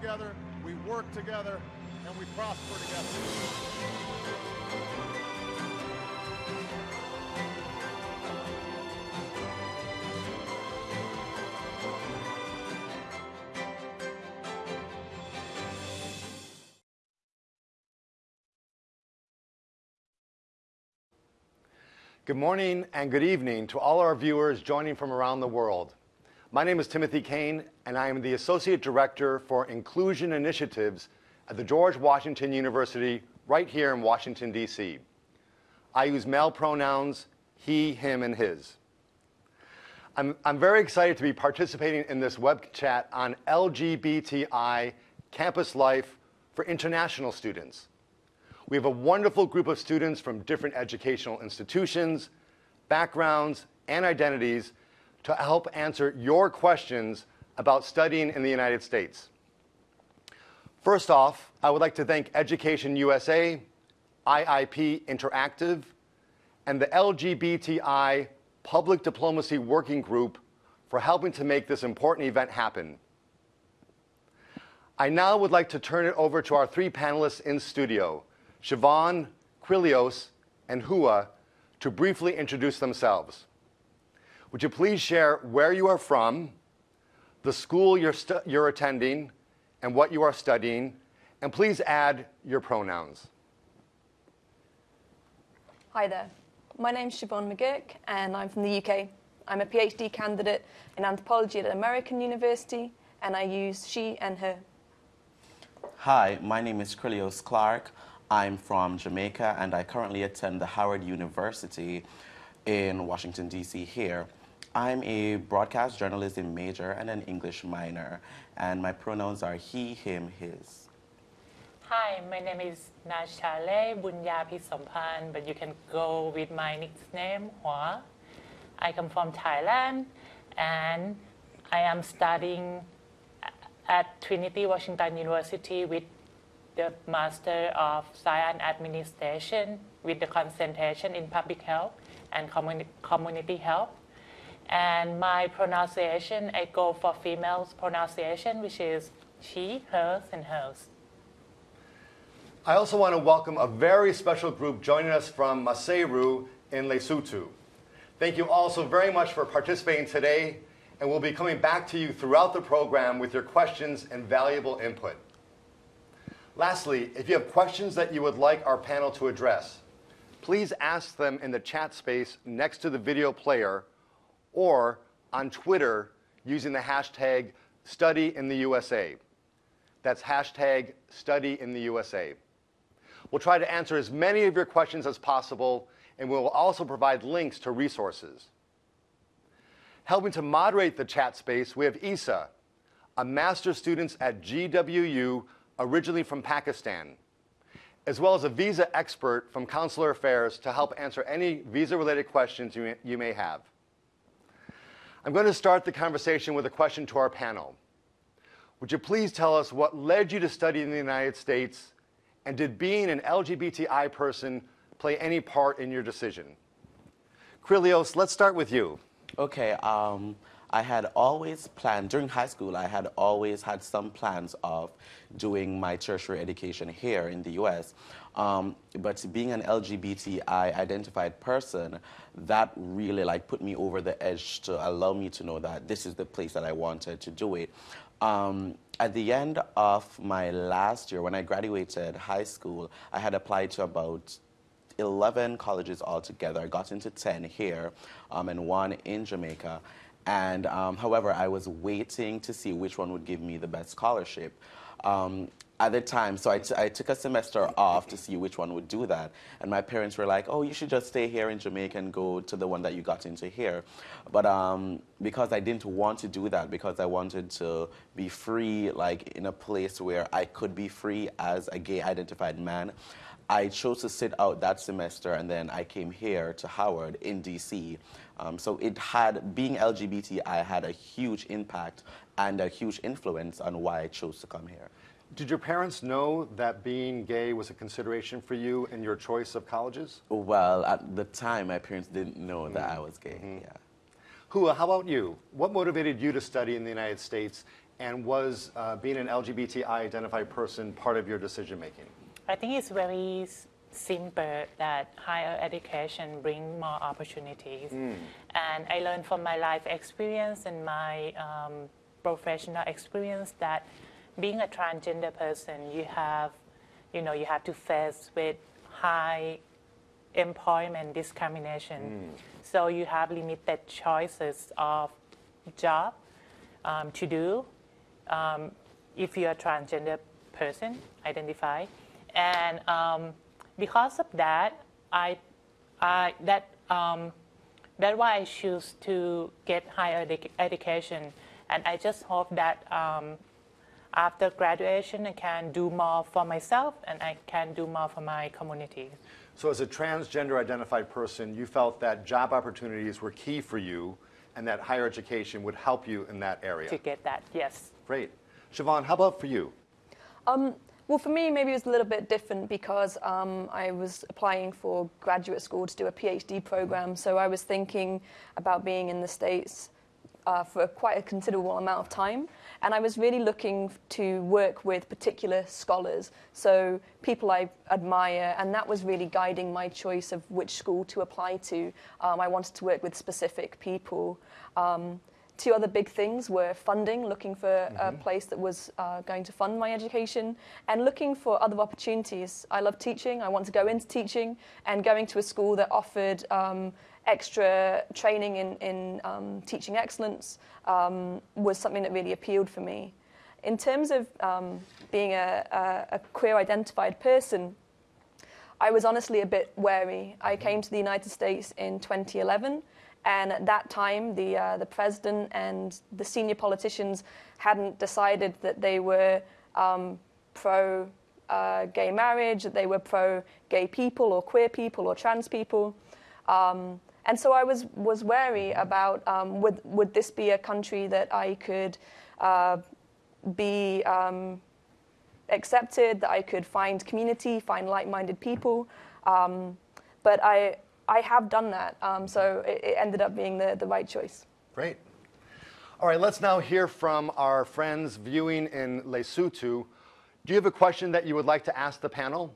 together, we work together, and we prosper together. Good morning and good evening to all our viewers joining from around the world. My name is Timothy Kane, and I am the Associate Director for Inclusion Initiatives at the George Washington University right here in Washington, D.C. I use male pronouns, he, him, and his. I'm, I'm very excited to be participating in this web chat on LGBTI campus life for international students. We have a wonderful group of students from different educational institutions, backgrounds, and identities to help answer your questions about studying in the United States. First off, I would like to thank Education USA, IIP Interactive, and the LGBTI Public Diplomacy Working Group for helping to make this important event happen. I now would like to turn it over to our three panelists in studio, Siobhan, Quilios, and Hua, to briefly introduce themselves. Would you please share where you are from, the school you're, you're attending, and what you are studying, and please add your pronouns. Hi there. My name's Siobhan McGurk, and I'm from the UK. I'm a PhD candidate in anthropology at American University, and I use she and her. Hi, my name is Quilios Clark. I'm from Jamaica, and I currently attend the Howard University in Washington, D.C. here. I'm a broadcast journalism major and an English minor, and my pronouns are he, him, his. Hi, my name is Nachale Bunyapi Sompan, but you can go with my nickname Hua. I come from Thailand, and I am studying at Trinity Washington University with the Master of Science Administration with the concentration in Public Health and communi Community Health. And my pronunciation, I go for females pronunciation, which is she, hers, and hers. I also want to welcome a very special group joining us from Maseru in Lesotho. Thank you all so very much for participating today, and we'll be coming back to you throughout the program with your questions and valuable input. Lastly, if you have questions that you would like our panel to address, please ask them in the chat space next to the video player or on Twitter using the hashtag StudyInTheUSA. That's hashtag StudyInTheUSA. We'll try to answer as many of your questions as possible, and we will also provide links to resources. Helping to moderate the chat space, we have Isa, a master's student at GWU originally from Pakistan, as well as a visa expert from Consular Affairs to help answer any visa-related questions you may have. I'm going to start the conversation with a question to our panel. Would you please tell us what led you to study in the United States, and did being an LGBTI person play any part in your decision? Quilios, let's start with you. Okay, um, I had always planned, during high school, I had always had some plans of doing my tertiary education here in the US. Um, but being an LGBTI identified person, that really like put me over the edge to allow me to know that this is the place that I wanted to do it. Um, at the end of my last year, when I graduated high school, I had applied to about 11 colleges altogether. I got into 10 here um, and one in Jamaica. And um, however, I was waiting to see which one would give me the best scholarship. Um, at the time, so I, took a semester off to see which one would do that. And my parents were like, oh, you should just stay here in Jamaica and go to the one that you got into here. But um, because I didn't want to do that, because I wanted to be free, like in a place where I could be free as a gay identified man, I chose to sit out that semester and then I came here to Howard in DC. Um, so it had, being LGBT, I had a huge impact and a huge influence on why I chose to come here. Did your parents know that being gay was a consideration for you in your choice of colleges? Well, at the time, my parents didn't know that I was gay, mm -hmm. yeah. Hua, how about you? What motivated you to study in the United States, And was uh, being an LGBTI identified person part of your decision making? I think it's very simple that higher education bring more opportunities. And I learned from my life experience and my um, professional experience that being a transgender person, you have, you know, you have to face with high employment discrimination. So you have limited choices of job um, to do um, if you're a transgender person, identify. And um, because of that, I, I that um, that's why I choose to get higher edu- education. And I just hope that um, after graduation, I can do more for myself and I can do more for my community. So, as a transgender identified person, you felt that job opportunities were key for you and that higher education would help you in that area. To get that, yes. Great. Siobhan, how about for you? Well, for me, maybe it was a little bit different because um, I was applying for graduate school to do a PhD program. So I was thinking about being in the States uh, for quite a considerable amount of time. And I was really looking to work with particular scholars, so people I admire, and that was really guiding my choice of which school to apply to. Um, I wanted to work with specific people. Um, Two other big things were funding, looking for a place that was uh, going to fund my education, and looking for other opportunities. I love teaching, I want to go into teaching, and going to a school that offered um, extra training in, in um, teaching excellence um, was something that really appealed for me. In terms of um, being a, a, a queer identified person, I was honestly a bit wary. I came to the United States in 2011, and at that time, the, uh, the president and the senior politicians hadn't decided that they were um, pro uh, gay marriage, that they were pro gay people or queer people or trans people. Um, and so I was, was wary about um, would, would this be a country that I could uh, be um, accepted, that I could find community, find like-minded people. Um, but I, I have done that, um, so it, it ended up being the, the right choice. Great. All right, let's now hear from our friends viewing in Lesotho. Do you have a question that you would like to ask the panel?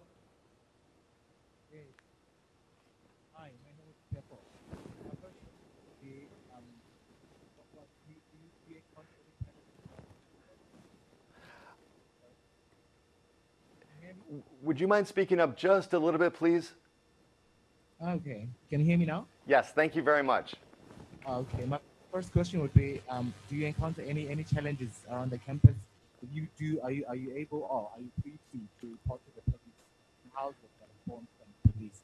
Would you mind speaking up just a little bit, please? Okay, can you hear me now? Yes, thank you very much. Okay, my first question would be, um, do you encounter any, any challenges around the campus? If you do, are you, are you able or are you free to, to report to the police? And How does that inform the police?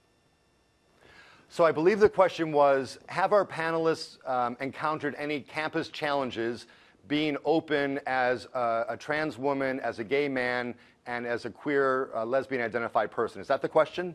So I believe the question was, have our panelists um, encountered any campus challenges being open as a, a trans woman, as a gay man, and as a queer uh, lesbian identified person? Is that the question?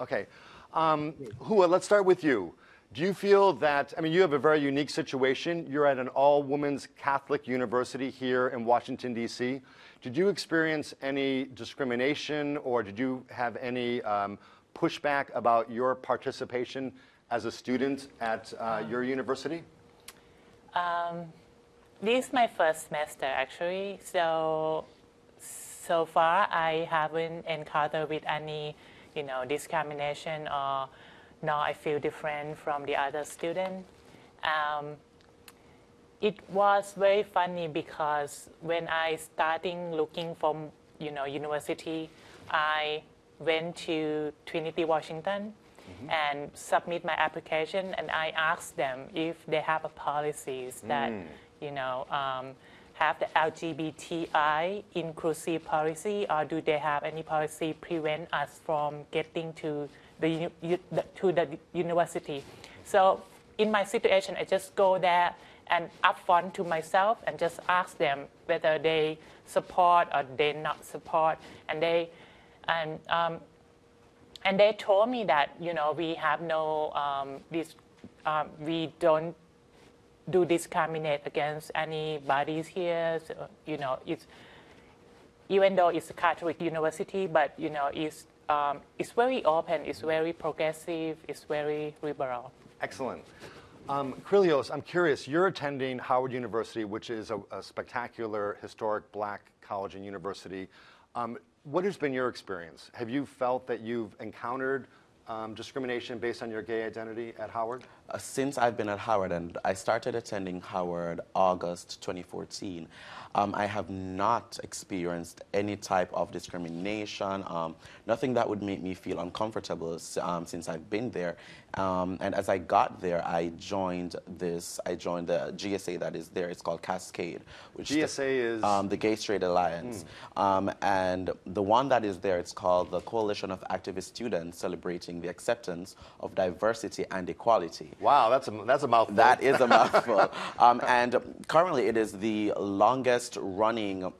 Okay. Um, Hua, let's start with you. Do you feel that, I mean, you have a very unique situation. You're at an all women's Catholic university here in Washington, D.C. Did you experience any discrimination or did you have any um, pushback about your participation as a student at uh, your university? This is my first semester actually, so so far I haven't encountered with any, you know, discrimination or no, I feel different from the other student. Um, it was very funny because when I starting looking for, you know, university, I went to Trinity, Washington, and submit my application, and I asked them if they have a policies that, you know, um, have the LGBTI inclusive policy, or do they have any policy prevent us from getting to the, to the university? So in my situation, I just go there and upfront to myself and just ask them whether they support or they not support, and they and um, and they told me that you know we have no um, this um, we don't do discriminate against anybody here. So, you know, it's even though it's a Catholic university, but you know, it's um, it's very open, it's very progressive, it's very liberal. Excellent. Um, Krilios, I'm curious, you're attending Howard University, which is a, a spectacular, historic black college and university. Um, what has been your experience? Have you felt that you've encountered um, discrimination based on your gay identity at Howard? Uh, since I've been at Howard, and I started attending Howard August 2014, um, I have not experienced any type of discrimination, um, nothing that would make me feel uncomfortable um, since I've been there. Um, and as I got there, I joined this, I joined the GSA that is there. It's called Cascade. Which GSA the, is? Um, the Gay Straight Alliance. Mm. and the one that is there, it's called the Coalition of Activist Students Celebrating the Acceptance of Diversity and Equality. Wow, that's a, that's a mouthful. That is a mouthful. um, and currently, it is the longest running,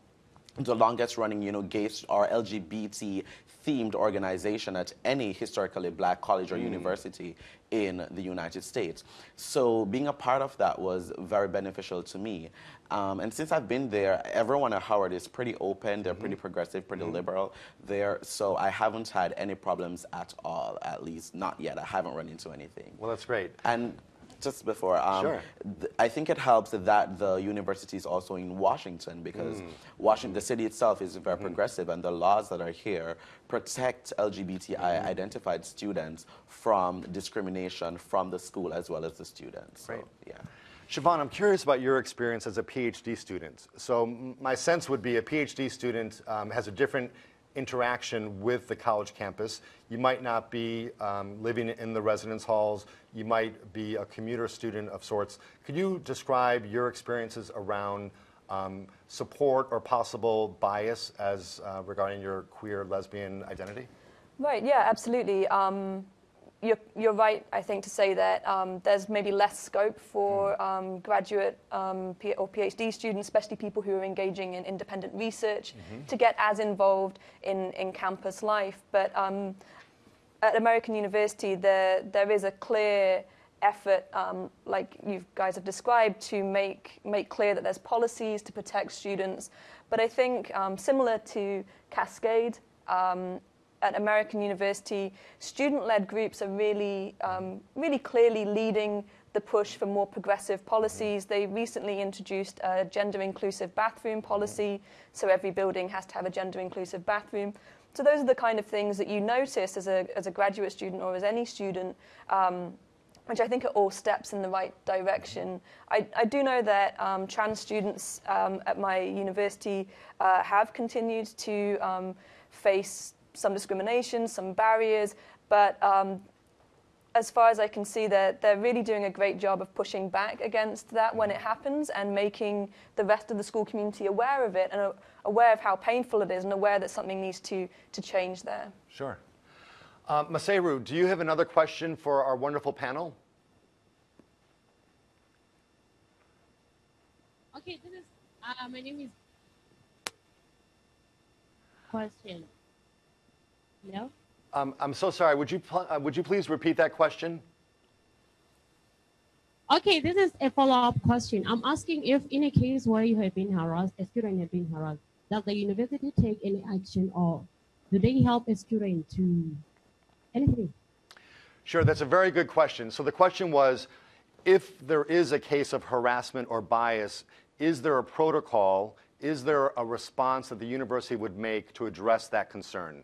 the longest running, you know, gay or LGBT themed organization at any historically black college or mm. university in the United States. So being a part of that was very beneficial to me. Um, and since I've been there, everyone at Howard is pretty open, they're mm -hmm. pretty progressive, pretty mm -hmm. liberal there. So I haven't had any problems at all, at least not yet. I haven't run into anything. Well, that's great. And just before. Um, sure. I think it helps that the university is also in Washington because mm. Washington, the city itself is very mm. progressive, and the laws that are here protect LGBTI mm. identified students from discrimination from the school as well as the students. Right. So, yeah. Siobhan, I'm curious about your experience as a PhD student. So my sense would be a PhD student um, has a different interaction with the college campus. You might not be um, living in the residence halls. You might be a commuter student of sorts. Could you describe your experiences around um, support or possible bias as uh, regarding your queer lesbian identity? Right, yeah, absolutely. Um, you're, you're right, I think, to say that um, there's maybe less scope for hmm. um, graduate um, P or PhD students, especially people who are engaging in independent research, mm -hmm. to get as involved in, in campus life. But um, at American University, there, there is a clear effort, um, like you guys have described, to make, make clear that there's policies to protect students. But I think um, similar to Cascade, at American University, student-led groups are really, um, really clearly leading the push for more progressive policies. They recently introduced a gender-inclusive bathroom policy, so every building has to have a gender-inclusive bathroom. So those are the kind of things that you notice as a, as a graduate student or as any student, um, which I think are all steps in the right direction. I, I do know that um, trans students um, at my university uh, have continued to um, face some discrimination, some barriers, but um, as far as I can see, they're, they're really doing a great job of pushing back against that when it happens and making the rest of the school community aware of it and aware of how painful it is and aware that something needs to, to change there. Sure. Uh, Maseru, do you have another question for our wonderful panel? Okay, this is, uh, my name is question. No? Um, I'm so sorry. Would you, uh, would you please repeat that question? Okay, this is a follow-up question. I'm asking if in a case where you have been harassed, a student has been harassed, does the university take any action or do they help a student to anything? Sure, that's a very good question. So the question was, if there is a case of harassment or bias, is there a protocol, is there a response that the university would make to address that concern?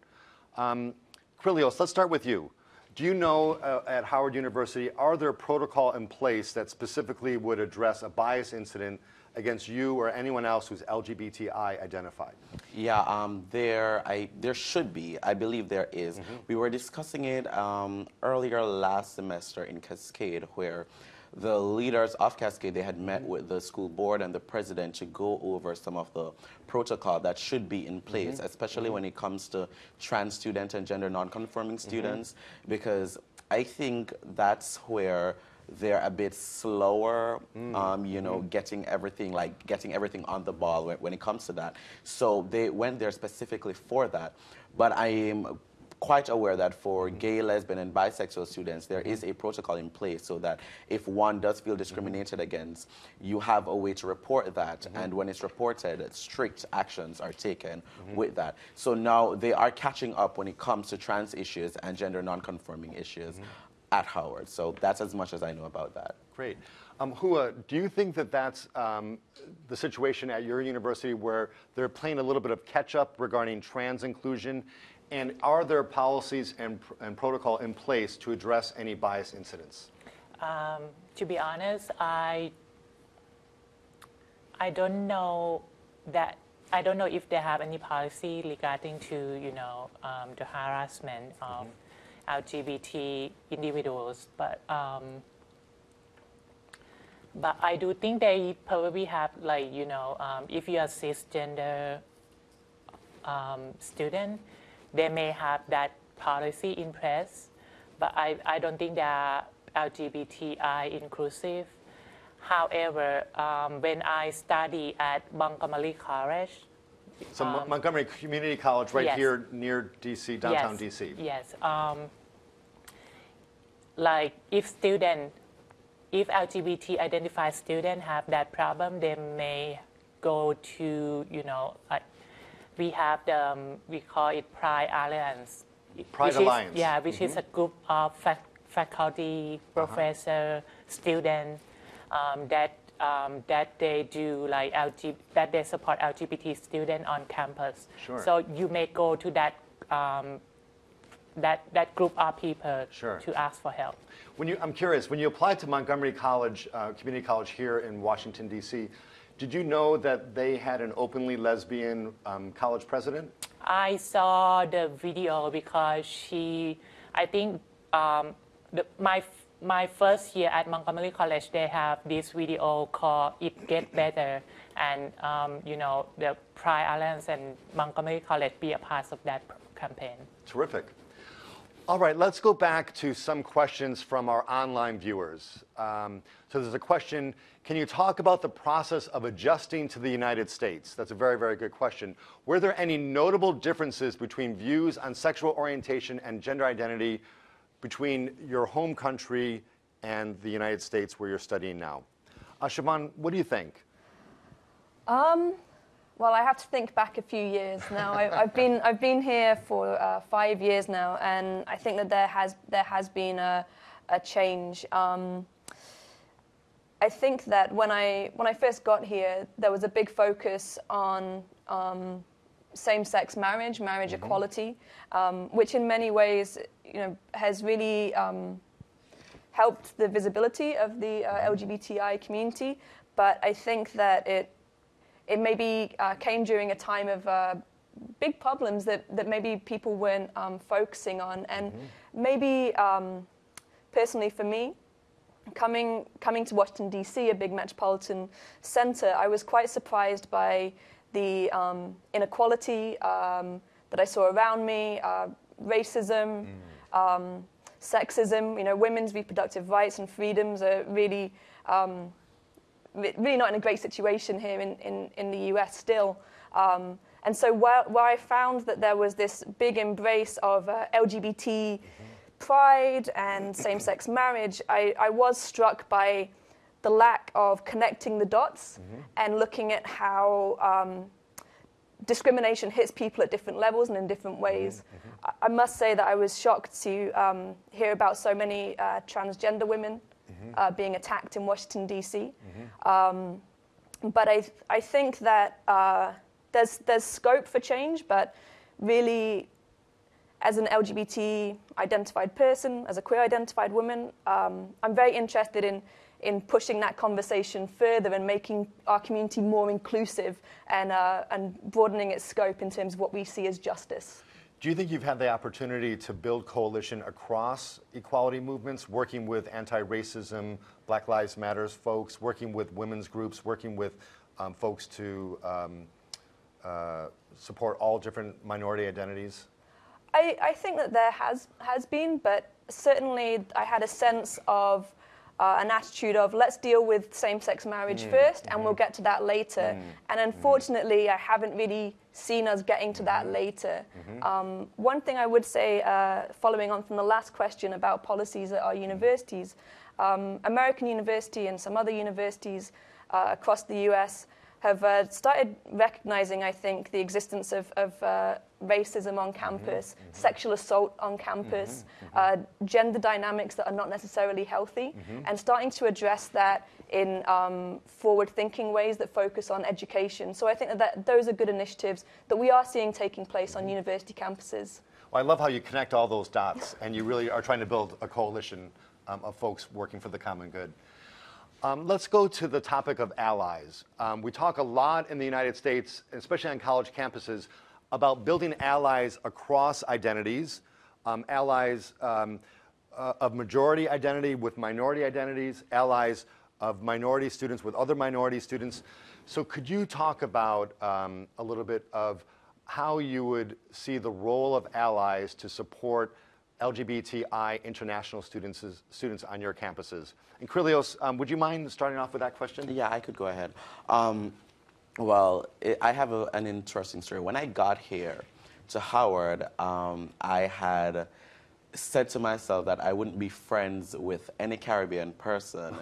Um, Krilios, let's start with you. Do you know uh, at Howard University, are there protocol in place that specifically would address a bias incident against you or anyone else who's LGBTI identified? Yeah, um, there, I, there should be. I believe there is. Mm -hmm. We were discussing it um, earlier last semester in Cascade where the leaders of Cascade, they had met with the school board and the president to go over some of the protocol that should be in place, mm -hmm. especially when it comes to trans student and gender non-conforming mm-hmm. students, mm -hmm. because I think that's where they're a bit slower, mm. um, you know, mm. getting everything like getting everything on the ball when, when, it comes to that. So they went there specifically for that. But I am quite aware that for gay, lesbian, and bisexual students, there is a protocol in place so that if one does feel discriminated against, you have a way to report that. Mm -hmm. And when it's reported, strict actions are taken mm -hmm. with that. So now they are catching up when it comes to trans issues and gender nonconforming issues. Mm -hmm. at Howard. So that's as much as I know about that. Great. Um, Hua, do you think that that's um, the situation at your university where they're playing a little bit of catch up regarding trans inclusion? And are there policies and, and protocol in place to address any bias incidents? Um, to be honest, I I don't know that I don't know if they have any policy regarding to you know um, the harassment of LGBT individuals, but um, but I do think they probably have like you know um, if you are cisgender um, student, they may have that policy in place, but I, I don't think they are LGBTI inclusive. However, um, when I study at Montgomery College, So Mon- Montgomery Community College, right yes. here near DC, downtown yes, DC. Yes. Um, like if student, if LGBT identified student have that problem, they may go to you know like we have the um, we call it Pride Alliance. Pride which Alliance. Mm-hmm. Is, yeah, which is a group of fac- faculty, Uh-huh. professor, student um, that um, that they do like LG, that they support LGBT student on campus. Sure. So you may go to that um, that that group of people Sure. to ask for help. When you, I'm curious, when you applied to Montgomery College, uh, Community College here in Washington, D.C., did you know that they had an openly lesbian um, college president? I saw the video because she, I think um, the, my my first year at Montgomery College, they have this video called "It Get Better," and um, you know the Pride Alliance and Montgomery College be a part of that campaign. Terrific. All right, let's go back to some questions from our online viewers. Um, so there's a question Can you talk about the process of adjusting to the United States? That's a very, very good question. Were there any notable differences between views on sexual orientation and gender identity between your home country and the United States where you're studying now? Uh, Siobhan, what do you think? Um, well, I have to think back a few years now. I, I've been I've been here for uh, five years now, and I think that there has there has been a, a change. Um, I think that when I when I first got here, there was a big focus on um, same-sex marriage, marriage equality, um, which in many ways, you know, has really um, helped the visibility of the uh, LGBTI community. But I think that it it maybe uh, came during a time of uh, big problems that, that maybe people weren't um, focusing on. And maybe um, personally for me, coming, coming to Washington, D.C., a big metropolitan center, I was quite surprised by the um, inequality um, that I saw around me, uh, racism, um, sexism, you know, women's reproductive rights and freedoms are really um, really not in a great situation here in, in, in the US still. Um, and so where, where I found that there was this big embrace of uh, LGBT pride and same-sex marriage, I, I was struck by the lack of connecting the dots and looking at how um, discrimination hits people at different levels and in different ways. I, I must say that I was shocked to um, hear about so many uh, transgender women uh, being attacked in Washington, D.C. Um, but I, I think that uh, there's, there's scope for change, but really, as an LGBT identified person, as a queer identified woman, um, I'm very interested in, in pushing that conversation further and making our community more inclusive and, uh, and broadening its scope in terms of what we see as justice. Do you think you've had the opportunity to build coalition across equality movements, working with anti-racism, Black Lives Matters folks, working with women's groups, working with um, folks to um, uh, support all different minority identities? I, I think that there has has been, but certainly I had a sense of uh, an attitude of let's deal with same-sex marriage first, and we'll get to that later. And unfortunately, I haven't really seen us getting to that later. Um, one thing I would say, uh, following on from the last question about policies at our universities, um, American University and some other universities uh, across the U.S. have uh, started recognizing, I think, the existence of, of uh, racism on campus, sexual assault on campus, uh, gender dynamics that are not necessarily healthy, and starting to address that in um, forward-thinking ways that focus on education. So I think that, that those are good initiatives that we are seeing taking place on university campuses. Well, I love how you connect all those dots, and you really are trying to build a coalition um, of folks working for the common good. Um, let's go to the topic of allies. Um, we talk a lot in the United States, especially on college campuses, about building allies across identities, um, allies um, uh, of majority identity with minority identities, allies of minority students with other minority students. So, could you talk about um, a little bit of how you would see the role of allies to support LGBTI international students, students on your campuses? And Krillios, um, would you mind starting off with that question? Yeah, I could go ahead. Um, well, it, I have a, an interesting story. When I got here to Howard, um, I had said to myself that I wouldn't be friends with any Caribbean person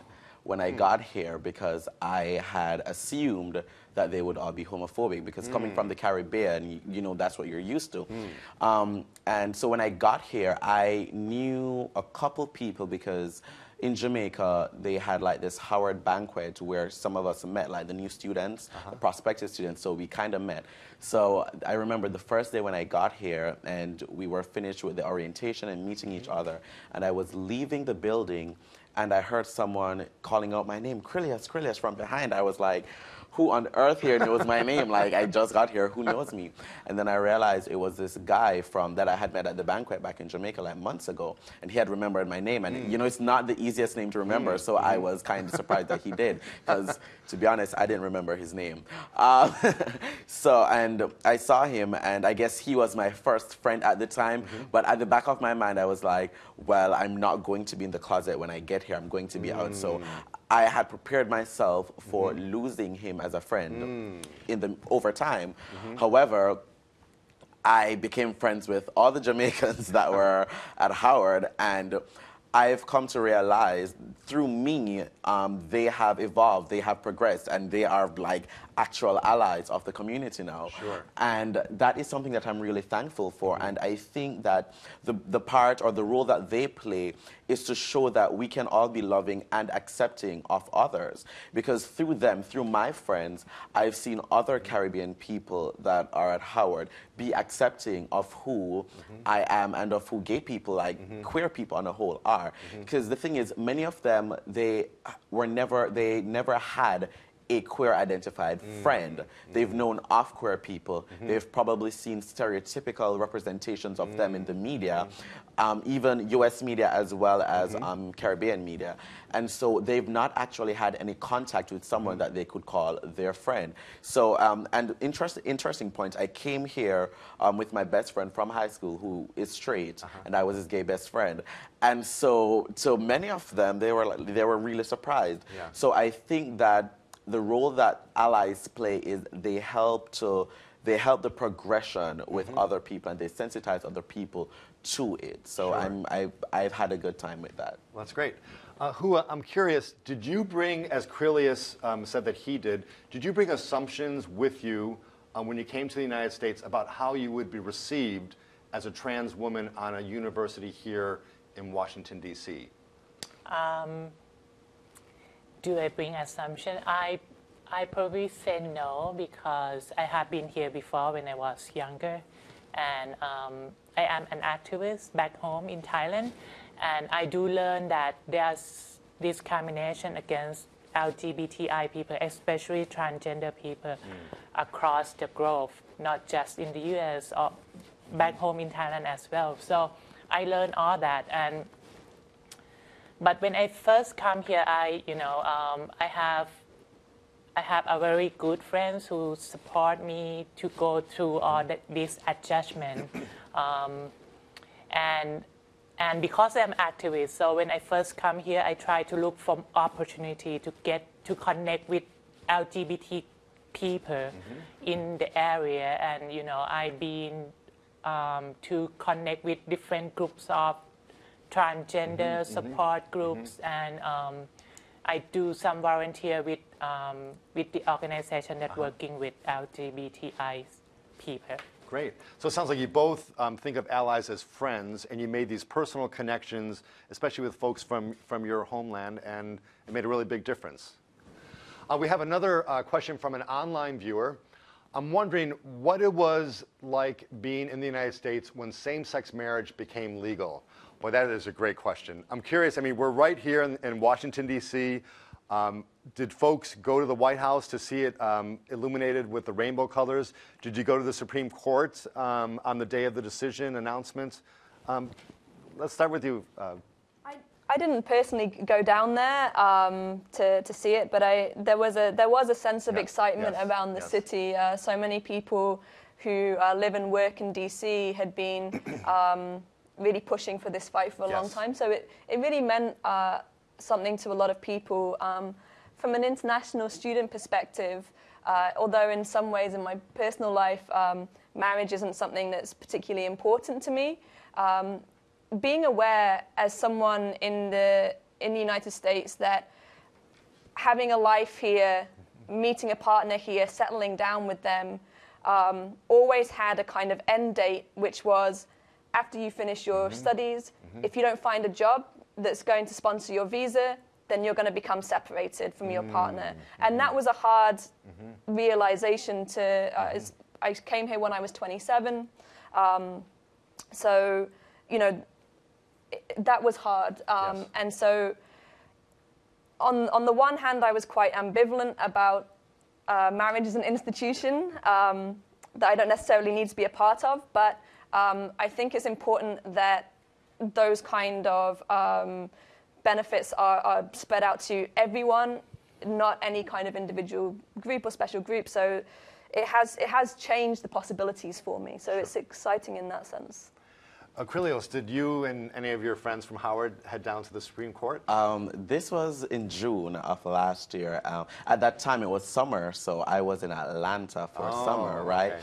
when I hmm. got here because I had assumed that they would all be homophobic because hmm. coming from the Caribbean, you, you know, that's what you're used to. Hmm. Um, and so when I got here, I knew a couple people because in Jamaica, they had like this Howard banquet where some of us met, like the new students, the uh-huh. prospective students. So we kind of met. So I remember the first day when I got here and we were finished with the orientation and meeting each other. And I was leaving the building and I heard someone calling out my name, Krillias, Krillias, from behind. I was like, who on earth here knows my name? Like, I just got here, who knows me? And then I realized it was this guy from that I had met at the banquet back in Jamaica like months ago, and he had remembered my name. And you know, it's not the easiest name to remember, mm. so I mm-hmm. was kind of surprised that he did, because to be honest, I didn't remember his name. Uh, so, and I saw him, and I guess he was my first friend at the time. Mm-hmm. But at the back of my mind, I was like, well, I'm not going to be in the closet when I get here. I'm going to be out. So mm. I had prepared myself for mm-hmm. losing him as a friend mm. in the over time. Mm-hmm. However, I became friends with all the Jamaicans that were at Howard, and I've come to realize through me, um, they have evolved, they have progressed, and they are like actual allies of the community now. Sure. And that is something that I'm really thankful for. Mm-hmm. And I think that the, the part or the role that they play is to show that we can all be loving and accepting of others. Because through them, through my friends, I've seen other mm-hmm. Caribbean people that are at Howard be accepting of who mm-hmm. I am and of who gay people, like queer people on a whole, are. Because the thing is, many of them, they were never, they never had a queer identified friend. They've known off queer people. They've probably seen stereotypical representations of them in the media, um, even US media as well as um, Caribbean media. And so they've not actually had any contact with someone that they could call their friend. So, um, and interest, interesting point, I came here um, with my best friend from high school who is straight, and I was his gay best friend. And so, so many of them, they were, like, they were really surprised. Yeah. So I think that the role that allies play is they help to they help the progression with other people and they sensitize other people to it. So I'm I I've had a good time with that. Well, that's great. Uh, Hua, I'm curious, did you bring, as Krillius um, said that he did, did you bring assumptions with you um, when you came to the United States about how you would be received as a trans woman on a university here in Washington, D.C.? Do I bring assumption? I I probably say no because I have been here before when I was younger, and um, I am an activist back home in Thailand, and I do learn that there's discrimination against LGBTI people, especially transgender people, across the globe, not just in the U.S. or back home in Thailand as well. So I learned all that and but when I first come here, I, you know, um, I have, I have a very good friends who support me to go through all the, this adjustment, um, and and because I'm activist, so when I first come here, I try to look for opportunity to get to connect with LGBT people in the area, and you know, I've been um, to connect with different groups of transgender support groups and um, I do some volunteer with um, with the organization that working with LGBTI people. Great. So it sounds like you both um, think of allies as friends, and you made these personal connections, especially with folks from, from your homeland, and it made a really big difference. Uh, we have another uh, question from an online viewer. I'm wondering what it was like being in the United States when same sex marriage became legal. Boy, that is a great question. I'm curious. I mean, we're right here in, in Washington, D.C. Um, did folks go to the White House to see it um, illuminated with the rainbow colors? Did you go to the Supreme Court um, on the day of the decision announcement? Um, let's start with you. Uh, I, I didn't personally go down there um, to, to see it, but I, there, was a, there was a sense of excitement Yes. around the Yes. city. Uh, so many people who uh, live and work in DC had been um, really pushing for this fight for a long time. So it, it really meant uh, something to a lot of people. Um, from an international student perspective, uh, although in some ways in my personal life, um, marriage isn't something that's particularly important to me, um, being aware as someone in the in the United States that having a life here, meeting a partner here, settling down with them, um, always had a kind of end date, which was after you finish your studies. If you don't find a job that's going to sponsor your visa, then you're going to become separated from your partner. And that was a hard realization to. Uh, as I came here when I was 27. Um, so, you know, it- that was hard. Um, Yes. And so, on, on the one hand, I was quite ambivalent about uh, marriage as an institution um, that I don't necessarily need to be a part of, but um, I think it's important that those kind of um, benefits are, are spread out to everyone, not any kind of individual group or special group. So it has, it has changed the possibilities for me. So it's exciting in that sense. Aquilios, did you and any of your friends from Howard head down to the Supreme Court? Um, this was in June of last year. Um, at that time, it was summer, so I was in Atlanta for Oh, summer, right? okay.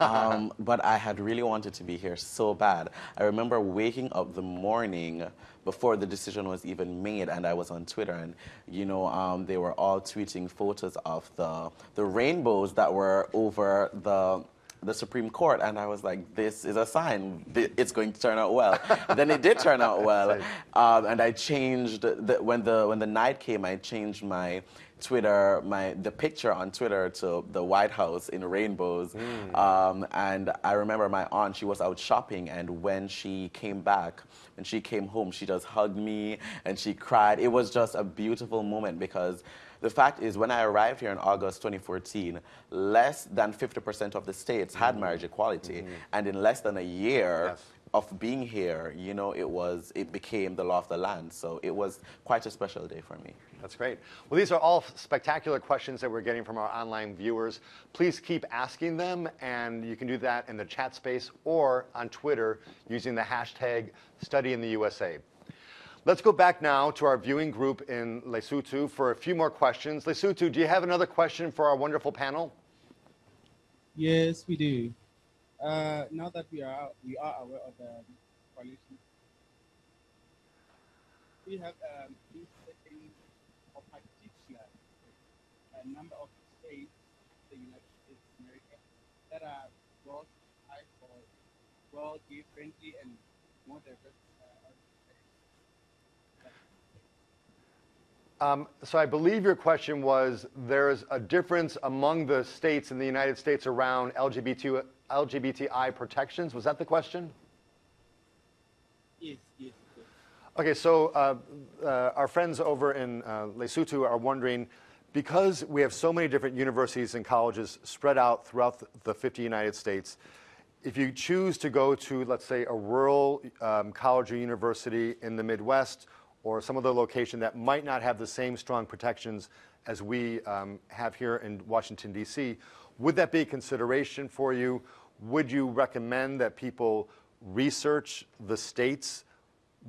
Um, but I had really wanted to be here so bad. I remember waking up the morning before the decision was even made, and I was on Twitter, and you know, um, they were all tweeting photos of the the rainbows that were over the the Supreme Court, and I was like, this is a sign. It's going to turn out well. then it did turn out well, um, and I changed the, when the when the night came. I changed my Twitter, my the picture on Twitter to the White House in rainbows. Hmm. Um, and I remember my aunt; she was out shopping, and when she came back, when she came home, she just hugged me and she cried. It was just a beautiful moment because. The fact is, when I arrived here in August 2014, less than 50% of the states had hmm. marriage equality. Hmm. And in less than a year Yes. Of being here, you know, it, was, it became the law of the land. So it was quite a special day for me. That's great. Well, these are all spectacular questions that we're getting from our online viewers. Please keep asking them, and you can do that in the chat space or on Twitter using the hashtag StudyInTheUSA. Let's go back now to our viewing group in Lesotho for a few more questions. Lesotho, do you have another question for our wonderful panel? Yes, we do. Uh, now that we are we are aware of the coalition, we have um, setting a particular a number of states, the United States of America, that are well high for well gay friendly and more diverse. Uh, Um, so I believe your question was there's a difference among the states in the United States around LGBT, LGBTI protections. Was that the question? yes, yes. Okay, so uh, uh, our friends over in uh, Lesotho are wondering, because we have so many different universities and colleges spread out throughout the 50 United States, if you choose to go to, let's say, a rural um, college or university in the Midwest or some other location that might not have the same strong protections as we um, have here in Washington, D.C., would that be a consideration for you? Would you recommend that people research the states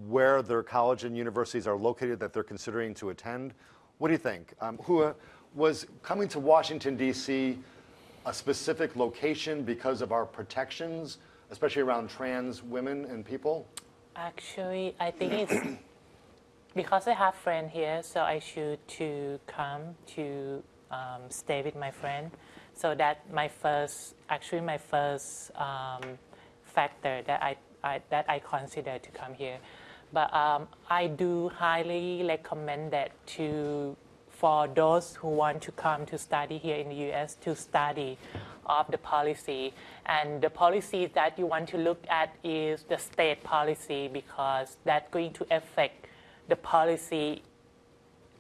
where their college and universities are located that they're considering to attend. What do you think? Um, who uh, was coming to Washington, D.C., a specific location because of our protections, especially around trans women and people? Actually, I think it's because I have friend here, so I should to come to um, stay with my friend. So that my first, actually my first um, factor that I, I, that I consider to come here. But um, I do highly recommend that to for those who want to come to study here in the U.S. to study of the policy. And the policy that you want to look at is the state policy because that's going to affect the policy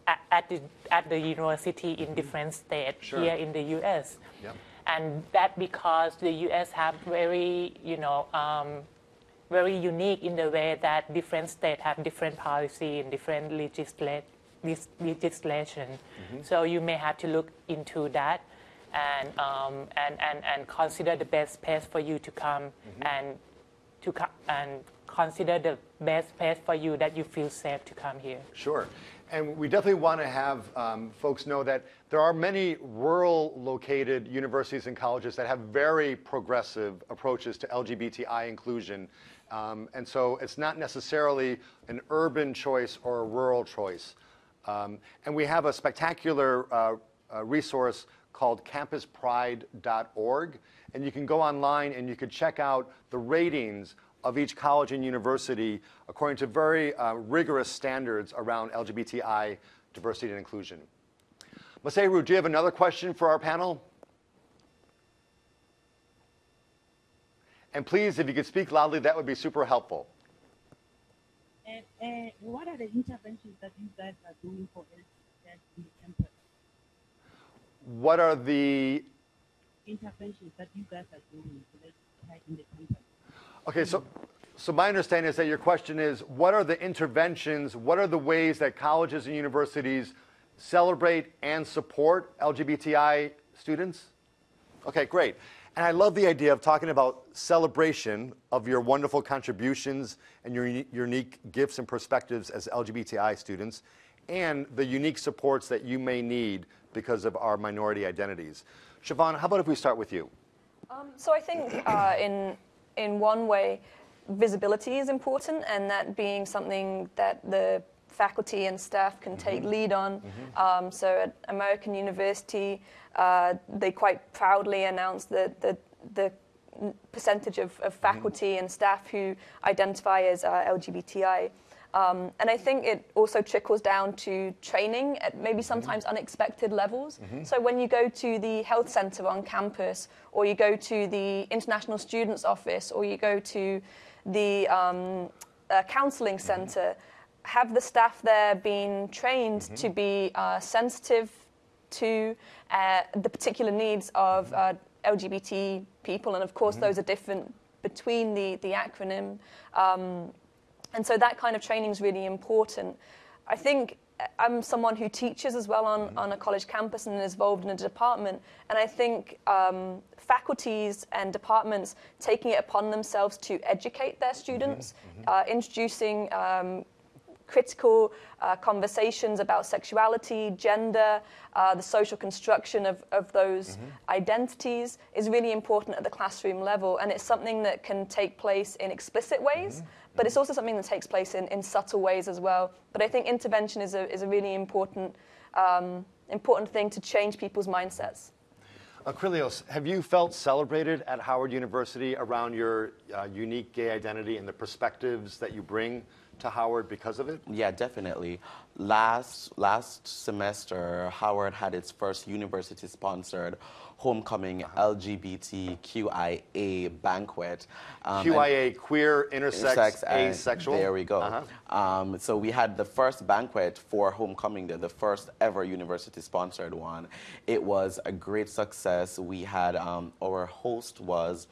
at, at, the, at the university in different states Sure. here in the U.S. Yep. And that because the U.S. have very, you know, um, very unique in the way that different states have different policy and different legislat- lis- legislation. So you may have to look into that and, um, and, and, and consider the best place for you to come and to co- and consider the best place for you that you feel safe to come here. Sure. And we definitely want to have um, folks know that there are many rural located universities and colleges that have very progressive approaches to LGBTI inclusion. Um, and so it's not necessarily an urban choice or a rural choice. Um, and we have a spectacular uh, uh, resource called campuspride.org. And you can go online and you could check out the ratings of each college and university according to very uh, rigorous standards around LGBTI diversity and inclusion. Maseru, do you have another question for our panel? And please, if you could speak loudly, that would be super helpful. And, and what are the interventions that you guys are doing for LGBTQ in the campus? What are the Interventions that you guys are doing for in the campus? Okay, so, so my understanding is that your question is, what are the interventions, what are the ways that colleges and universities celebrate and support LGBTI students? Okay, great. And I love the idea of talking about celebration of your wonderful contributions and your uni- unique gifts and perspectives as LGBTI students and the unique supports that you may need because of our minority identities. Siobhan, how about if we start with you? Um, so I think uh, in in one way, visibility is important, and that being something that the faculty and staff can take lead on. Um, so at American University, uh, they quite proudly announced that the, the percentage of, of faculty and staff who identify as uh, LGBTI. Um, and I think it also trickles down to training at maybe sometimes unexpected levels. So when you go to the health center on campus, or you go to the international students office, or you go to the um, uh, counseling center, have the staff there been trained to be uh, sensitive to uh, the particular needs of uh, LGBT people, and of course those are different between the the acronym. Um, and so that kind of training is really important. I think uh, I'm someone who teaches as well on, on a college campus and is involved in a department. And I think um, faculties and departments taking it upon themselves to educate their students, uh, introducing um, critical uh, conversations about sexuality, gender, uh, the social construction of, of those identities is really important at the classroom level. And it's something that can take place in explicit ways, but it's also something that takes place in, in subtle ways as well. But I think intervention is a, is a really important, um, important thing to change people's mindsets. Aquilios, have you felt celebrated at Howard University around your uh, unique gay identity and the perspectives that you bring to Howard because of it? Yeah, definitely. Last last semester, Howard had its first university-sponsored homecoming LGBTQIA banquet. Um, QIA, queer, intersex, Sex and- asexual. There we go. Uh-huh. Um, so we had the first banquet for homecoming, the, the first ever university-sponsored one. It was a great success. We had um, our host was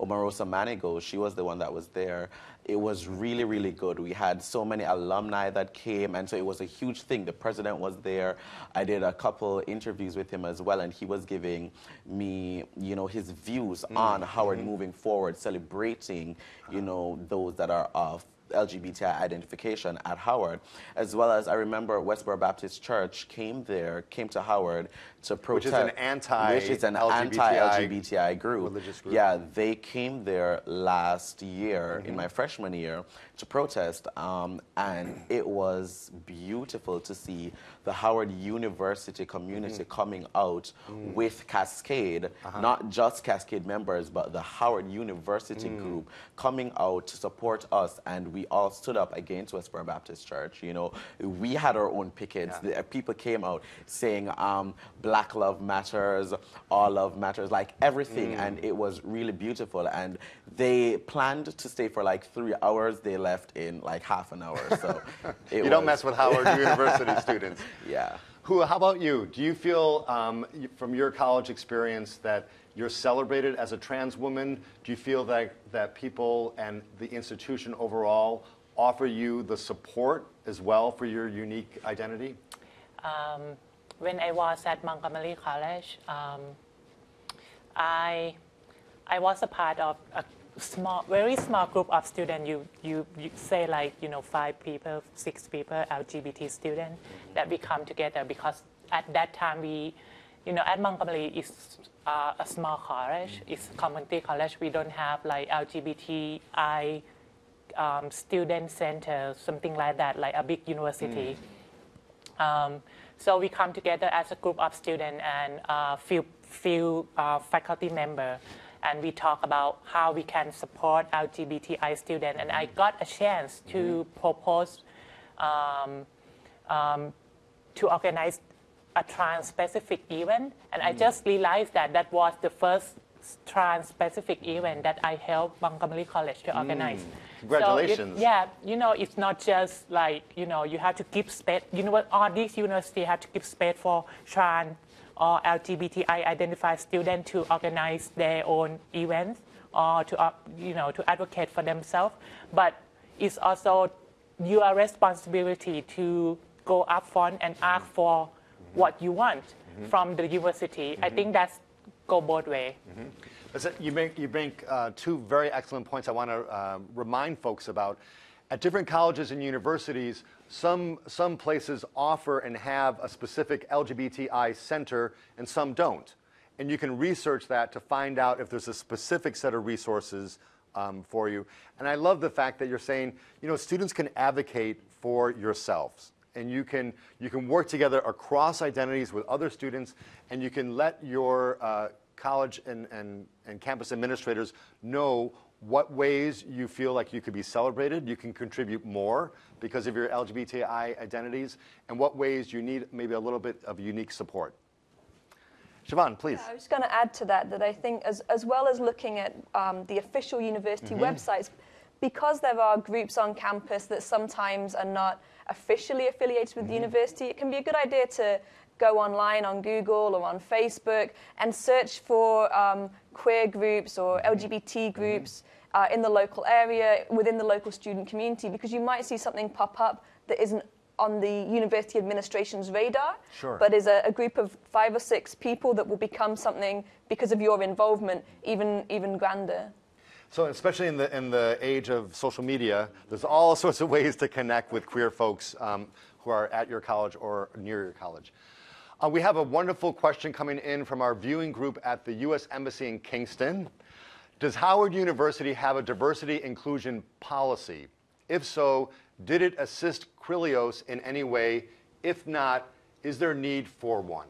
Omarosa Manigault. She was the one that was there. It was really, really good. We had so many alumni that came, and so it was a huge thing. The president was there. I did a couple interviews with him as well, and he was giving me, you know, his views mm, on Howard mm-hmm. moving forward, celebrating, you know, those that are of LGBTI identification at Howard, as well as I remember Westboro Baptist Church came there, came to Howard to Which is protest. an anti- which is an LGBTI anti-LGBTI group. religious group. Yeah, they came there last year Mm-hmm. in my freshman year to protest, um, and it was beautiful to see the Howard University community Mm-hmm. coming out Mm. with Cascade, Uh-huh. not just Cascade members, but the Howard University Mm. group coming out to support us, and we all stood up against Westboro Baptist Church. You know, we had our own pickets. Yeah. The, people came out saying um, Black Love Matters, All Love Matters, like everything, Mm. and it was really beautiful. And they planned to stay for like three hours. They left in like half an hour. So it You don't was- mess with Howard University students. Yeah. Hua, how about you? Do you feel, um, from your college experience, that you're celebrated as a trans woman? Do you feel that, that people and the institution overall offer you the support as well for your unique identity? Um, when I was at Montgomery College, um, I I was a part of a small, very small group of students. You, you, you say like you know five people, six people, LGBT students that we come together because at that time we, you know, at Montgomery is uh, a small college. It's a community college. We don't have like LGBTI um, student center, something like that, like a big university. Um, so we come together as a group of students and uh, few, few uh, faculty member, and we talk about how we can support LGBTI students. And I got a chance to propose um, um, to organize a trans-specific event, and I just realized that that was the first trans-specific event that I helped Montgomery College to organize. So it- Congratulations. yeah, you know, it's not just like, you know, you have to give space, you know what, all these universities have to give space for trans or LGBTI identified students to organize their own events or to, uh, you know, to advocate for themselves. But it's also your responsibility to go up front and ask for what you want from the university. I think that's go both way. Listen, You make, you make uh, two very excellent points I want to uh, remind folks about. At different colleges and universities, some, some places offer and have a specific LGBTI center and some don't. And you can research that to find out if there's a specific set of resources um, for you. And I love the fact that you're saying, you know, students can advocate for yourselves. And you can, you can work together across identities with other students, and you can let your uh, college and, and, and campus administrators know what ways you feel like you could be celebrated, you can contribute more because of your LGBTI identities, and what ways you need maybe a little bit of unique support. Siobhan, please. I was going to add to that that I think, as, as well as looking at um, the official university websites, because there are groups on campus that sometimes are not officially affiliated with the university, it can be a good idea to go online on Google or on Facebook and search for um, queer groups or LGBT groups uh, in the local area, within the local student community, because you might see something pop up that isn't on the university administration's radar, Sure. but is a, a group of five or six people that will become something because of your involvement, even even grander. So, especially in the, in the age of social media, there's all sorts of ways to connect with queer folks um, who are at your college or near your college. Uh, we have a wonderful question coming in from our viewing group at the U.S. Embassy in Kingston. Does Howard University have a diversity inclusion policy? If so, did it assist Quilios in any way? If not, is there need for one?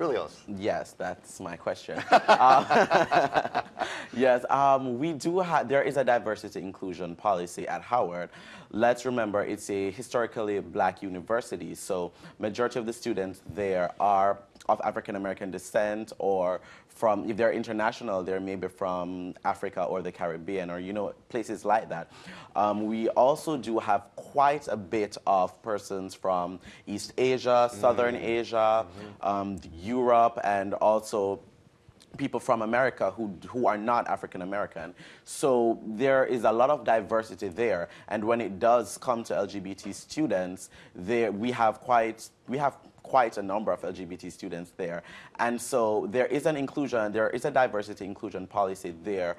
Quilios. Yes, that's my question. Uh, yes, um, we do have, there is a diversity inclusion policy at Howard. Let's remember it's a historically black university, so majority of the students there are of African American descent or from, if they're international, they're maybe from Africa or the Caribbean or, you know, places like that. Um, we also do have quite a bit of persons from East Asia, Southern Asia, um, Europe, and also people from America who, who are not African American. So there is a lot of diversity there. And when it does come to LGBT students, there, we, have quite, we have quite a number of LGBT students there. And so there is an inclusion, there is a diversity inclusion policy there.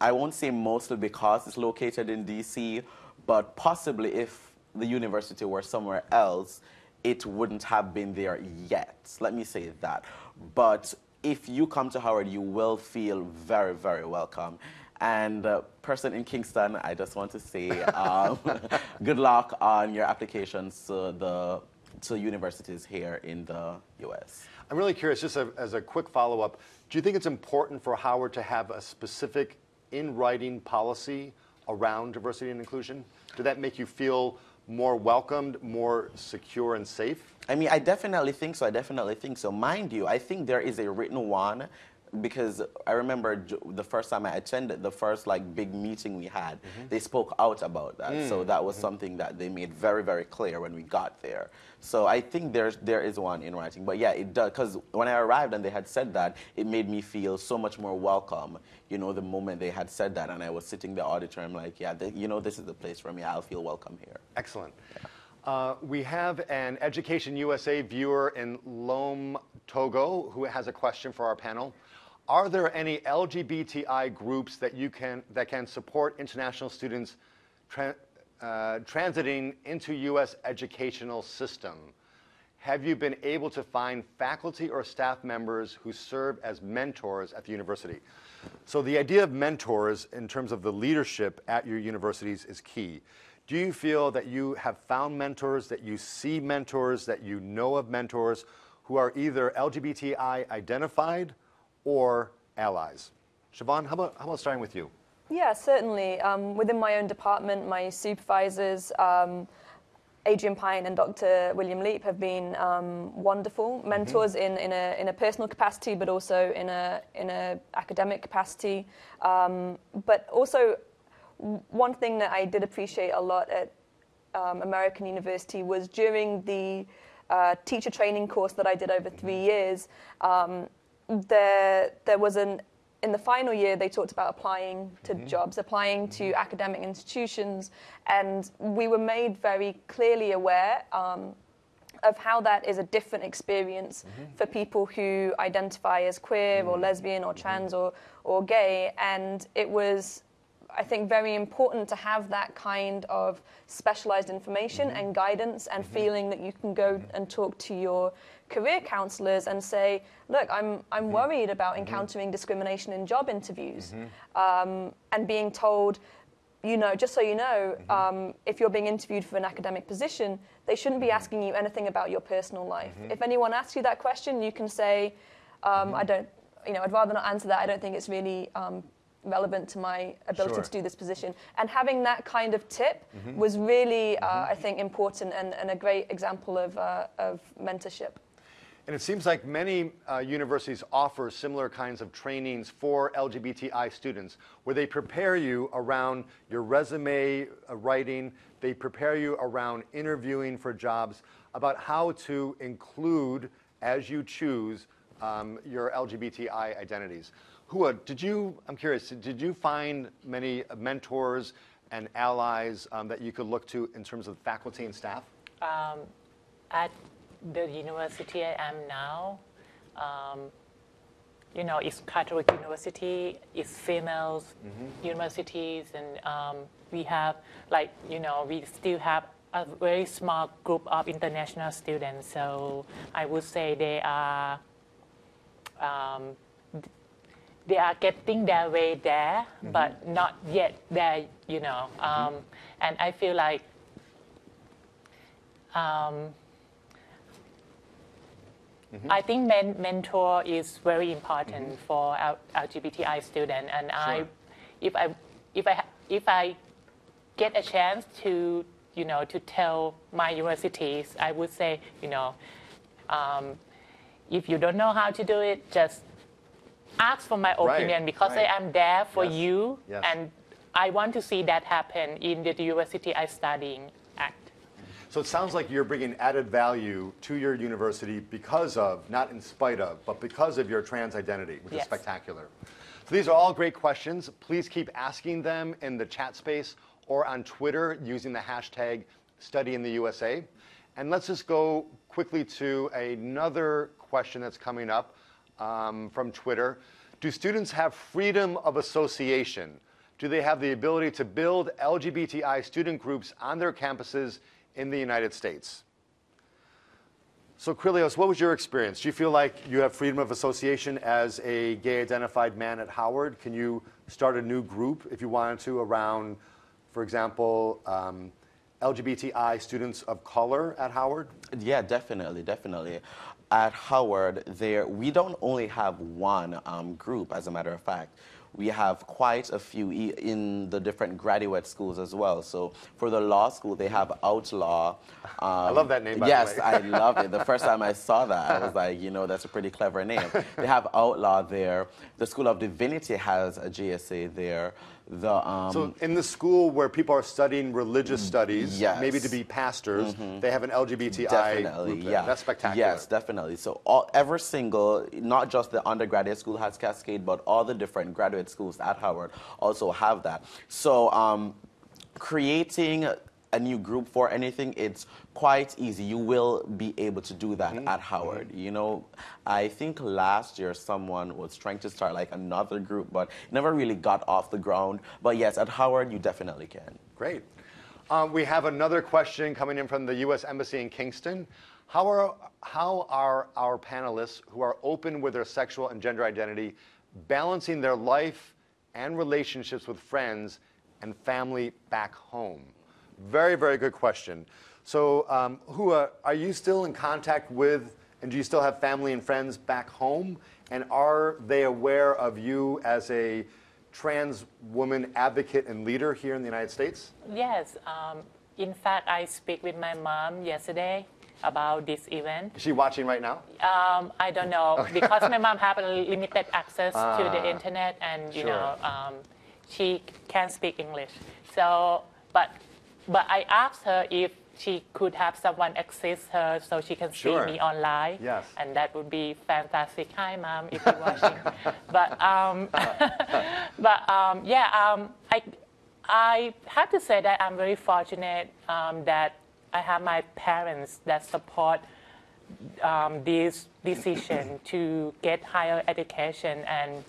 I won't say mostly because it's located in DC, but possibly if the university were somewhere else, it wouldn't have been there yet. Let me say that. But if you come to Howard, you will feel very, very welcome. And uh, person in Kingston, I just want to say um, good luck on your applications to the to universities here in the U.S. I'm really curious, just a, as a quick follow-up, do you think it's important for Howard to have a specific in-writing policy around diversity and inclusion? Did that make you feel more welcomed, more secure and safe? I mean, I definitely think so. I definitely think so. Mind you, I think there is a written one because I remember the first time I attended the first like big meeting we had, mm-hmm. they spoke out about that. So mm, that was mm-hmm. something that they made very very clear when we got there. So I think there's there is one in writing. But yeah, it does because when I arrived and they had said that, it made me feel so much more welcome. You know, the moment they had said that, and I was sitting in I'm like, yeah, th- you know, this is the place for me. I'll feel welcome here. Excellent. Uh, we have an Education USA viewer in Lome, Togo, who has a question for our panel. Are there any LGBTI groups that you can that can support international students tran uh, transiting into U.S. educational system? Have you been able to find faculty or staff members who serve as mentors at the university? So the idea of mentors in terms of the leadership at your universities is key. Do you feel that you have found mentors, that you see mentors, that you know of mentors who are either LGBTI identified or allies? Siobhan, how about, how about starting with you? Yeah, certainly. Um, within my own department, my supervisors, um, Adrienne Pine and Dr. William Leap, have been um, wonderful mentors in, in, a, in a personal capacity, but also in a, in a academic capacity. Um, but also, one thing that I did appreciate a lot at um, American University was during the uh, teacher training course that I did over three years. There, there was an in the final year they talked about applying to mm-hmm. jobs, applying to mm-hmm. academic institutions, and we were made very clearly aware. Um, of how that is a different experience mm-hmm. for people who identify as queer or lesbian or trans or, or gay. And it was, I think, very important to have that kind of specialized information and guidance and feeling that you can go and talk to your career counselors and say, look, I'm, I'm worried about encountering discrimination in job interviews. Um, and being told, you know, just so you know, um, if you're being interviewed for an academic position, they shouldn't be asking you anything about your personal life. If anyone asks you that question, you can say, um, I don't, you know, I'd rather not answer that. I don't think it's really um, relevant to my ability Sure. to do this position. And having that kind of tip was really, uh, I think, important and, and a great example of, uh, of mentorship. And it seems like many uh, universities offer similar kinds of trainings for LGBTI students where they prepare you around your resume uh, writing, they prepare you around interviewing for jobs about how to include, as you choose, um, your LGBTI identities. Hua, did you, I'm curious, did you find many mentors and allies um, that you could look to in terms of faculty and staff? Um, at the university I am now, um, you know, it's Catholic university, it's females universities, and um, we have like, you know, we still have a very small group of international students. So I would say they are, um, they are getting their way there, but not yet there, you know. Um, And I feel like um, I think men- mentor is very important for L- LGBTI student, and I, if I, if I, if I get a chance to, you know, to tell my universities, I would say, you know, um, if you don't know how to do it, just ask for my Right, opinion because right. I am there for Yes, you, yes. and I want to see that happen in the university I'm studying at. So it sounds like you're bringing added value to your university because of, not in spite of, but because of your trans identity, which is spectacular. So these are all great questions. Please keep asking them in the chat space or on Twitter using the hashtag study in the USA. And let's just go quickly to another question that's coming up um, from Twitter. Do students have freedom of association do they have the ability to build LGBTI student groups on their campuses in the United States? So, Krilios, what was your experience? Do you feel like you have freedom of association as a gay identified man at Howard? Can you start a new group if you wanted to around, for example, um, LGBTI students of color at Howard? Yeah, definitely, definitely. At Howard, there we don't only have one um, group, as a matter of fact. We have quite a few e- in the different graduate schools as well. So for the law school, they have Outlaw. Um, I love that name, by the yes. I love it. The first time I saw that, I was like, you know, that's a pretty clever name. They have Outlaw there. The School of Divinity has a GSA there. The um, So, in the school where people are studying religious studies, yes. maybe to be pastors, they have an LGBTI Definitely, group yeah. That's spectacular. Yes, definitely. So all, every single, not just the undergraduate school has Cascade, but all the different graduate schools at Howard also have that. So um, creating a new group for anything, it's quite easy. You will be able to do that at Howard. You know, I think last year someone was trying to start like another group, but never really got off the ground. But yes, at Howard, you definitely can. Great. Um, we have another question coming in from the U.S. Embassy in Kingston. How are, how are our panelists who are open with their sexual and gender identity balancing their life and relationships with friends and family back home? Very, very good question. So, um, Hua, are you still in contact with, and do you still have family and friends back home? And are they aware of you as a trans woman advocate and leader here in the United States? Yes, um, in fact, I speak with my mom yesterday about this event. Is she watching right now? Um, I don't know because my mom have a limited access to the internet, and you Sure. know um, she can't speak English. So, but but I asked her if she could have someone assist her so she can Sure. see me online. Yes. And that would be fantastic. Hi, mom, if you're watching. but um, but um, yeah, um, I I have to say that I'm very fortunate um, that I have my parents that support um, this decision to get higher education and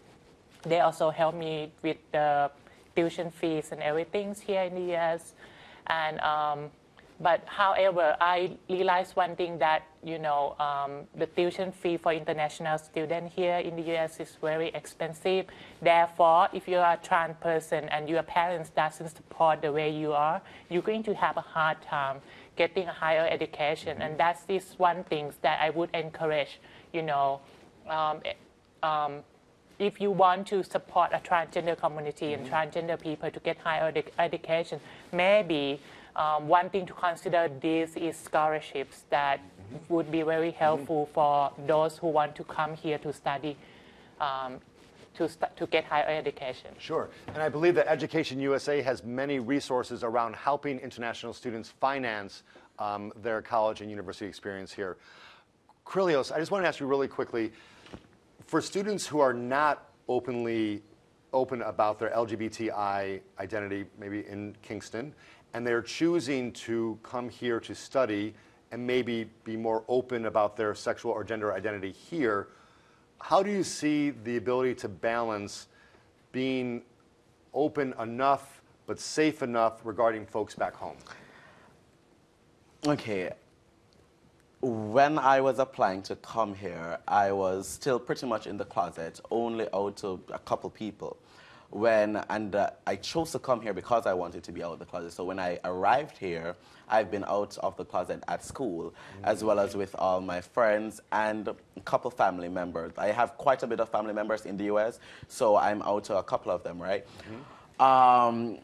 they also help me with the tuition fees and everything here in the US. And um, but however, I realized one thing that you know um, the tuition fee for international students here in the US is very expensive. Therefore, if you are a trans person and your parents doesn't support the way you are, you're going to have a hard time getting a higher education. And that's this one thing that I would encourage. You know. Um, um, if you want to support a transgender community and transgender people to get higher edu- education, maybe um, one thing to consider this is scholarships that would be very helpful for those who want to come here to study, um, to, st- to get higher education. Sure. And I believe that Education USA has many resources around helping international students finance um, their college and university experience here. Krilios, I just want to ask you really quickly for students who are not openly open about their LGBTI identity, maybe in Kingston, and they're choosing to come here to study and maybe be more open about their sexual or gender identity here, how do you see the ability to balance being open enough but safe enough regarding folks back home? Okay. When I was applying to come here, I was still pretty much in the closet, only out to a couple people. When and uh, I chose to come here because I wanted to be out of the closet. So when I arrived here, I've been out of the closet at school, as well as with all my friends and a couple family members. I have quite a bit of family members in the U.S., so I'm out to a couple of them, right? Um,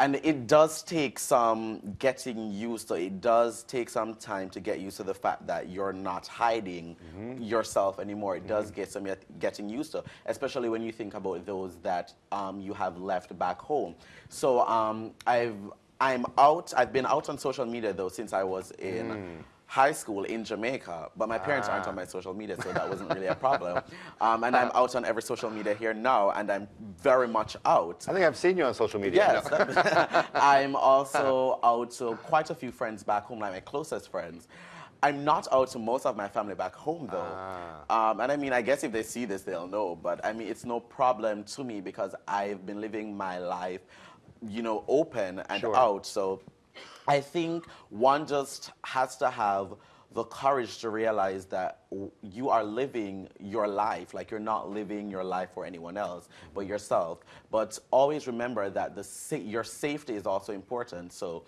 and it does take some getting used to it does take some time to get used to the fact that you're not hiding yourself anymore. It does get some getting used to especially when you think about those that um, you have left back home. So um, i've i'm out i've been out on social media though since i was in high school in Jamaica, but my parents aren't on my social media, so that wasn't really a problem. Um, and I'm out on every social media here now, and I'm very much out. I think I've seen you on social media. Yes, I'm also out to quite a few friends back home, like my closest friends. I'm not out to most of my family back home though. Ah. Um, and I mean, I guess if they see this, they'll know. But I mean, it's no problem to me because I've been living my life, you know, open and Sure. out. So I think one just has to have the courage to realize that you are living your life, like you're not living your life for anyone else mm-hmm. but yourself. But always remember that the sa- your safety is also important. So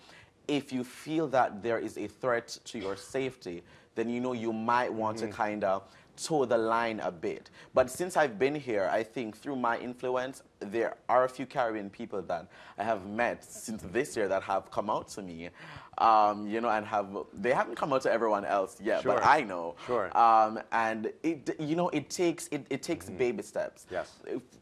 if you feel that there is a threat to your safety, then you know you might want to mm-hmm. kind of toe the line a bit. But since I've been here, I think through my influence, there are a few Caribbean people that I have met since this year that have come out to me, um, you know, and have they haven't come out to everyone else yet, but I know. Sure. Um, and it, you know, it takes it, it takes baby steps. Yes.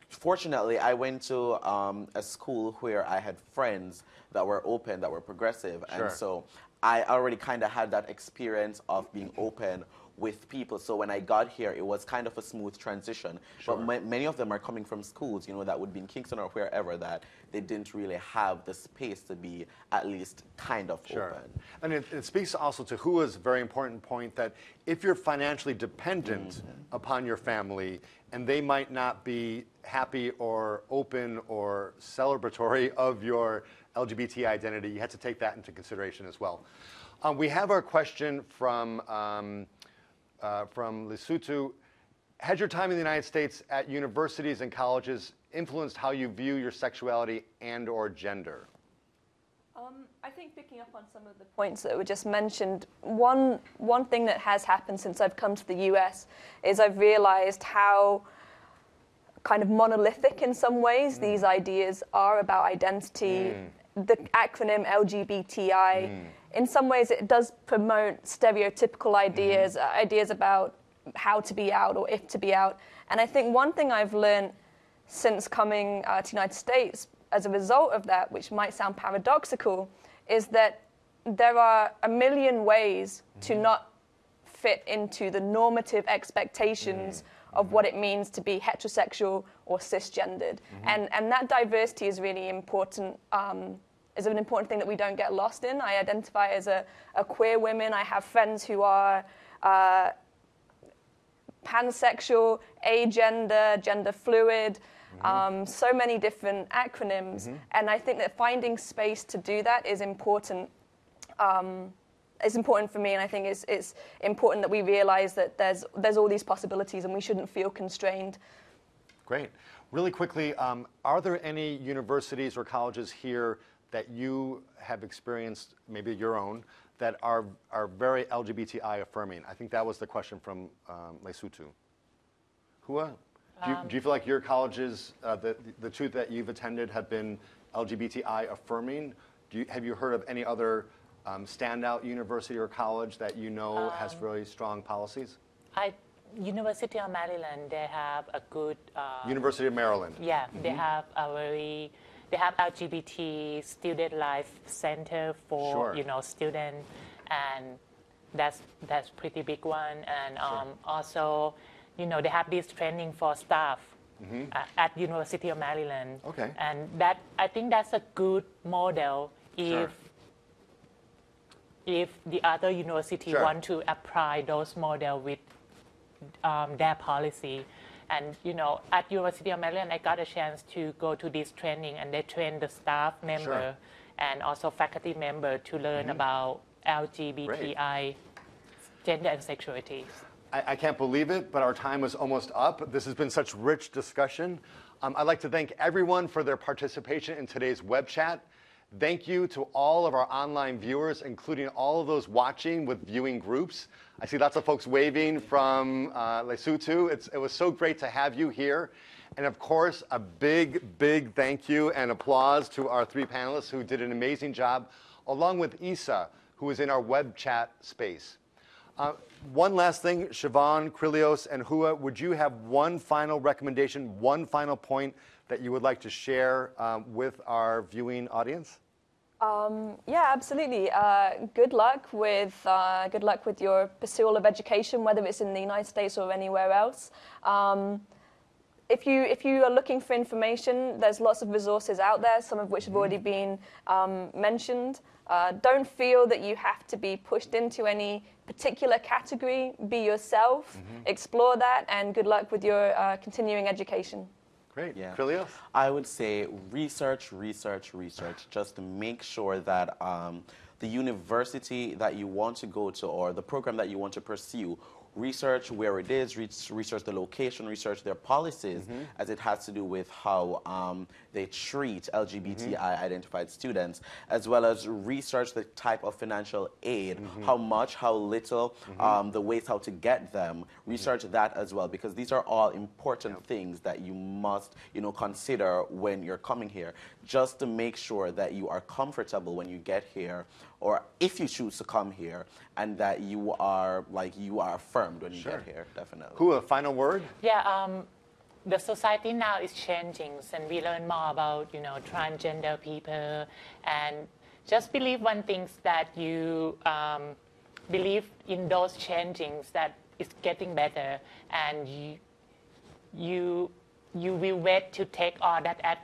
Fortunately, I went to um, a school where I had friends that were open, that were progressive, Sure. and so I already kind of had that experience of being open with people. So when I got here, it was kind of a smooth transition. Sure. But ma- many of them are coming from schools, you know, that would be in Kingston or wherever that they didn't really have the space to be at least kind of Sure. open. And it, it speaks also to Hua's very important point that if you're financially dependent Mm-hmm. upon your family and they might not be happy or open or celebratory of your LGBT identity, you have to take that into consideration as well. Um, we have our question from, um, uh, from Lesotho. Has your time in the United States at universities and colleges influenced how you view your sexuality and or gender? Um, I think picking up on some of the points that were just mentioned, one one thing that has happened since I've come to the US is I've realized how kind of monolithic in some ways these ideas are about identity. The acronym LGBTI, in some ways, it does promote stereotypical ideas, uh, ideas about how to be out or if to be out. And I think one thing I've learned since coming uh, to the United States as a result of that, which might sound paradoxical, is that there are a million ways to not fit into the normative expectations of what it means to be heterosexual or cisgendered. And, and that diversity is really important, um, is an important thing that we don't get lost in. I identify as a, a queer woman. I have friends who are uh, pansexual, agender, gender fluid, um, so many different acronyms. And I think that finding space to do that is important. Um, is important for me, and I think it's, it's important that we realize that there's, there's all these possibilities and we shouldn't feel constrained. Great. Really quickly, um, are there any universities or colleges here that you have experienced, maybe your own, that are, are very LGBTI affirming? I think that was the question from um, Lesotho. Hua, do you, do you feel like your colleges, uh, the, the two that you've attended, have been LGBTI affirming? Do you, have you heard of any other um, standout university or college that you know has really strong policies? I, University of Maryland, they have a good. Uh, University of Maryland. yeah, they have a very. They have LGBT student life center for Sure. you know student, and that's that's pretty big one. And um, also, you know, they have this training for staff at, at University of Maryland. Mm-hmm. Okay. And that I think that's a good model if Sure. if the other university Sure. want to apply those model with um, their policy. And you know, at University of Maryland, I got a chance to go to this training, and they train the staff member and also faculty member to learn about LGBTI, gender and sexuality. I, I can't believe it, but our time is almost up. This has been such rich discussion. Um, I'd like to thank everyone for their participation in today's web chat. Thank you to all of our online viewers, including all of those watching with viewing groups. I see lots of folks waving from uh, Lesotho. It's, it was so great to have you here. And of course, a big, big thank you and applause to our three panelists who did an amazing job, along with Isa, who is in our web chat space. Uh, one last thing, Siobhan, Krilios, and Hua, would you have one final recommendation, one final point that you would like to share um, with our viewing audience? Yeah, absolutely. Uh, good luck with uh, good luck with your pursuit of education, whether it's in the United States or anywhere else. Um, if you if you are looking for information, there's lots of resources out there, some of which have already been um, mentioned. Uh, don't feel that you have to be pushed into any particular category. Be yourself, explore that, and good luck with your uh, continuing education. Great. Yeah. Philios? I would say research, research, research, just to make sure that um, the university that you want to go to or the program that you want to pursue, research where it is, research the location, research their policies mm-hmm. as it has to do with how um, they treat LGBTI mm-hmm. identified students, as well as research the type of financial aid, mm-hmm. how much, how little, um, the ways how to get them. Research that as well, because these are all important things that you must, you know, consider when you're coming here, just to make sure that you are comfortable when you get here, or if you choose to come here, and that you are like you are affirmed when you Sure. get here. Definitely. Hua, a final word? Yeah, um, the society now is changing, and we learn more about you know transgender people, and just believe one thing that you um, believe in those changings that it's getting better, and you you you will wait to take all that at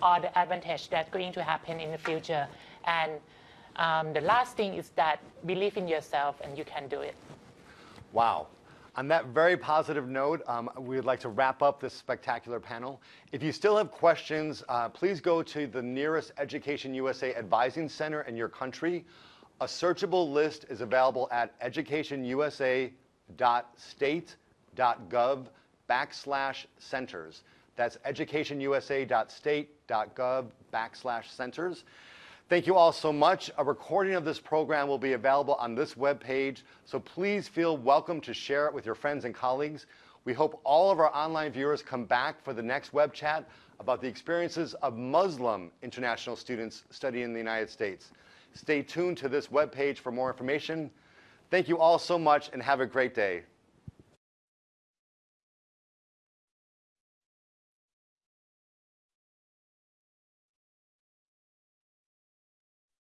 all the advantage that's going to happen in the future, and um, the last thing is that believe in yourself and you can do it. Wow. On that very positive note, um, we would like to wrap up this spectacular panel. If you still have questions, uh, please go to the nearest Education USA Advising Center in your country. A searchable list is available at educationusa.state.gov backslash centers. That's educationusa.state.gov backslash centers. Thank you all so much. A recording of this program will be available on this webpage, so please feel welcome to share it with your friends and colleagues. We hope all of our online viewers come back for the next web chat about the experiences of Muslim international students studying in the United States. Stay tuned to this webpage for more information. Thank you all so much and have a great day.